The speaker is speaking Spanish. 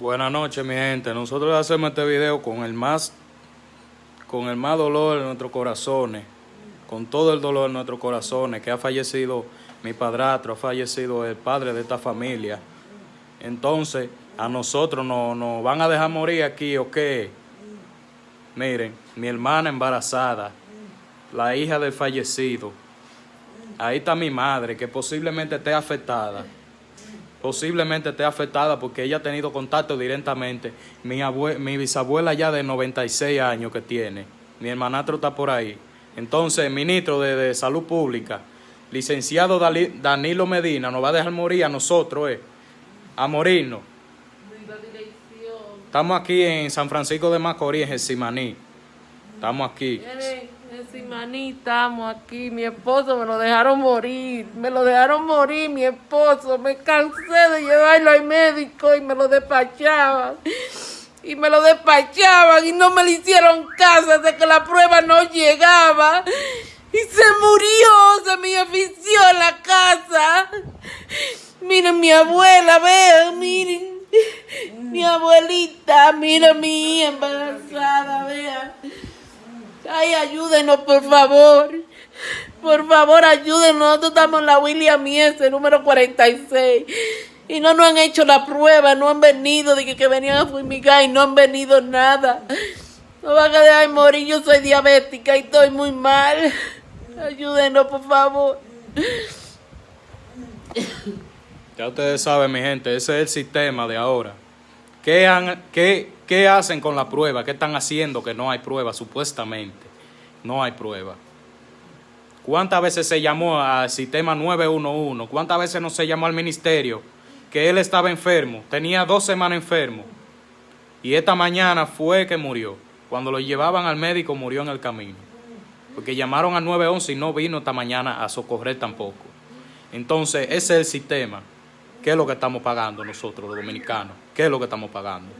Buenas noches, mi gente. Nosotros hacemos este video con el más con el más dolor en nuestros corazones, con todo el dolor en nuestros corazones, que ha fallecido mi padrastro, ha fallecido el padre de esta familia. Entonces, a nosotros nos no van a dejar morir aquí, ¿o qué? Miren, mi hermana embarazada, la hija del fallecido. Ahí está mi madre, que posiblemente esté afectada posiblemente esté afectada porque ella ha tenido contacto directamente. Mi, mi bisabuela ya de 96 años que tiene, mi hermanastro está por ahí. Entonces, ministro de, Salud Pública, licenciado Danilo Medina, nos va a dejar morir a nosotros, eh, a morirnos. Estamos aquí en San Francisco de Macorís, en Simaní. Estamos aquí. Sí, estamos aquí. Mi esposo me lo dejaron morir. Me lo dejaron morir, mi esposo. Me cansé de llevarlo al médico y me lo despachaban. Y me lo despachaban y no me le hicieron caso de que la prueba no llegaba. Y se murió, se me ofició en la casa. Miren mi abuela, vean, miren. Mi abuelita, mira mi embarazada, vean. Ay, ayúdenos, por favor. Por favor, ayúdenos. Nosotros estamos en la William S, número 46. Y no nos han hecho la prueba, no han venido, de que, venían a fumigar y no han venido nada. No van a dejar morir, yo soy diabética y estoy muy mal. Ayúdenos, por favor. Ya ustedes saben, mi gente, ese es el sistema de ahora. ¿Qué, han, qué, ¿Qué hacen con la prueba? ¿Qué están haciendo que no hay prueba? Supuestamente no hay prueba. ¿Cuántas veces se llamó al sistema 911? ¿Cuántas veces no se llamó al ministerio? Que él estaba enfermo, tenía dos semanas enfermo. Y esta mañana fue que murió. Cuando lo llevaban al médico murió en el camino. Porque llamaron al 911 y no vino esta mañana a socorrer tampoco. Entonces, ese es el sistema. ¿Qué es lo que estamos pagando nosotros, los dominicanos? ¿Qué es lo que estamos pagando?